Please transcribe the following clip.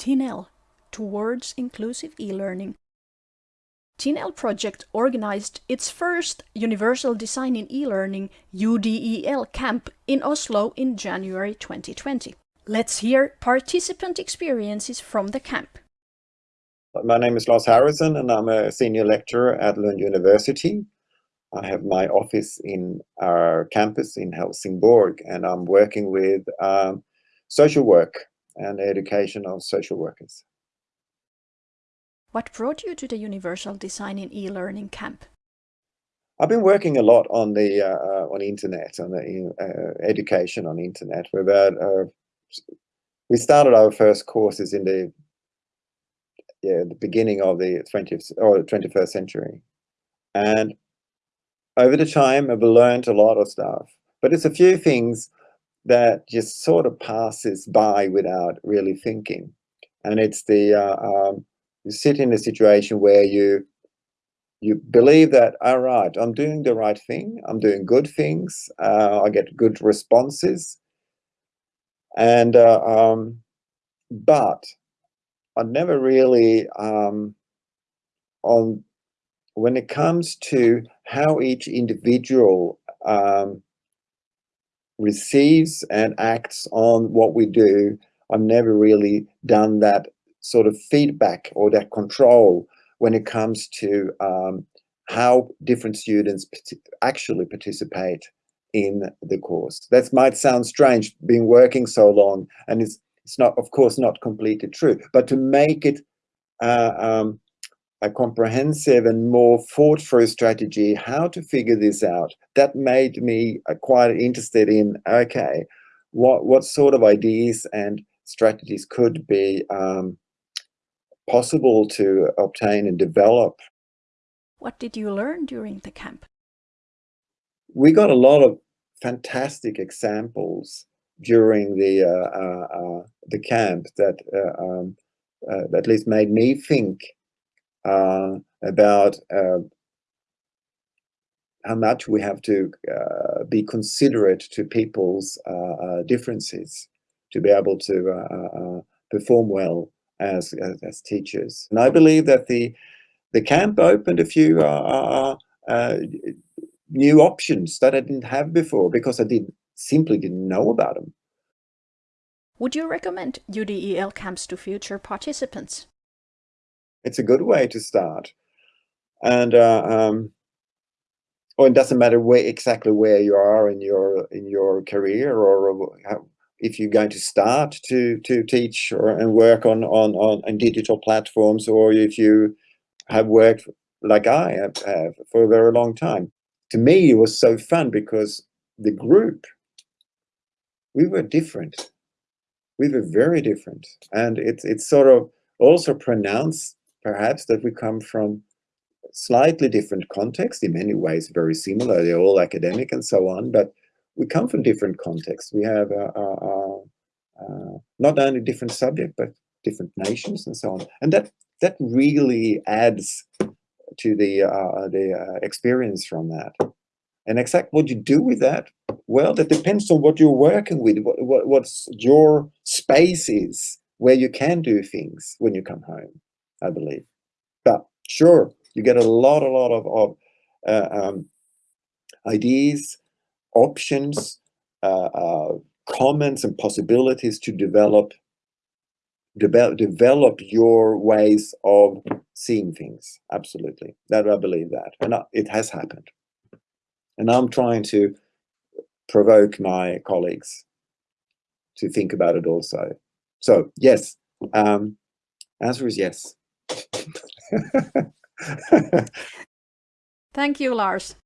TINEL, Towards Inclusive E-Learning. TINEL project organized its first Universal Design in E-Learning UDEL camp in Oslo in January 2020. Let's hear participant experiences from the camp. My name is Lars Harrysson and I'm a senior lecturer at Lund University. I have my office in our campus in Helsingborg and I'm working with um, social work and education of social workers. What brought you to the Universal Design in E-Learning camp? I've been working a lot on the uh, uh on internet, on the uh, education on internet. We've had, uh, we started our first courses in the yeah, the beginning of the 20th or 21st century. And over the time, I've learned a lot of stuff, but it's a few things that just sort of passes by without really thinking. And it's the, uh, um, you sit in a situation where you, you believe that, all right, I'm doing the right thing. I'm doing good things. Uh, I get good responses. And, uh, um, but I never really, um, on when it comes to how each individual um, receives and acts on what we do, I've never really done that sort of feedback or that control when it comes to um, how different students actually participate in the course. That might sound strange, being working so long, and it's it's not, of course, not completely true, but to make it uh, um, a comprehensive and more thought through strategy, how to figure this out, that made me uh, quite interested in, okay, what, what sort of ideas and strategies could be um, possible to obtain and develop. What did you learn during the camp? We got a lot of fantastic examples during the uh, uh, uh, the camp that um, at least made me think Uh, about uh, how much we have to uh, be considerate to people's uh, uh, differences to be able to uh, perform well as, as, as teachers. And I believe that the the camp opened a few new options that I didn't have before because I did simply didn't know about them. Would you recommend UDEL camps to future participants? It's a good way to start. And uh, um, or it doesn't matter where exactly where you are in your in your career or how, if you're going to start to to teach or and work on on on, on digital platforms or if you have worked like I have, have for a very long time. To me, it was so fun because the group we were different. We were very different. And it's, it's sort of also pronounced, perhaps, that we come from slightly different contexts, in many ways very similar. They're all academic and so on, but we come from different contexts. We have not only different subject, but different nations and so on. And that, that really adds to the, uh, the uh, experience from that. And exactly what you do with that, well, that depends on what you're working with, what, what what's your space is, where you can do things when you come home, I believe. But sure, you get a lot, a lot of, of uh, um, ideas, options, uh, uh, comments and possibilities to develop, develop, develop your ways of seeing things. Absolutely. That I believe that. And it has happened. And I'm trying to provoke my colleagues to think about it also. So yes, um, answer is yes. Thank you, Lars.